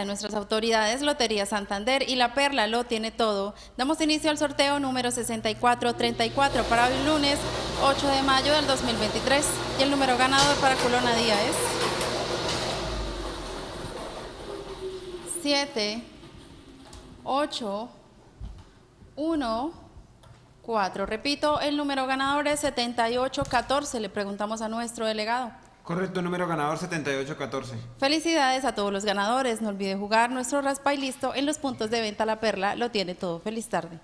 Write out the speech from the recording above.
de nuestras autoridades, Lotería Santander y La Perla lo tiene todo. Damos inicio al sorteo número 6434 para el lunes 8 de mayo del 2023 y el número ganador para Colona Día es 7, 8, 1, 4. Repito, el número ganador es 7814. Le preguntamos a nuestro delegado. Correcto, número ganador 7814. Felicidades a todos los ganadores. No olvide jugar nuestro raspa y listo en los puntos de venta La Perla. Lo tiene todo. Feliz tarde.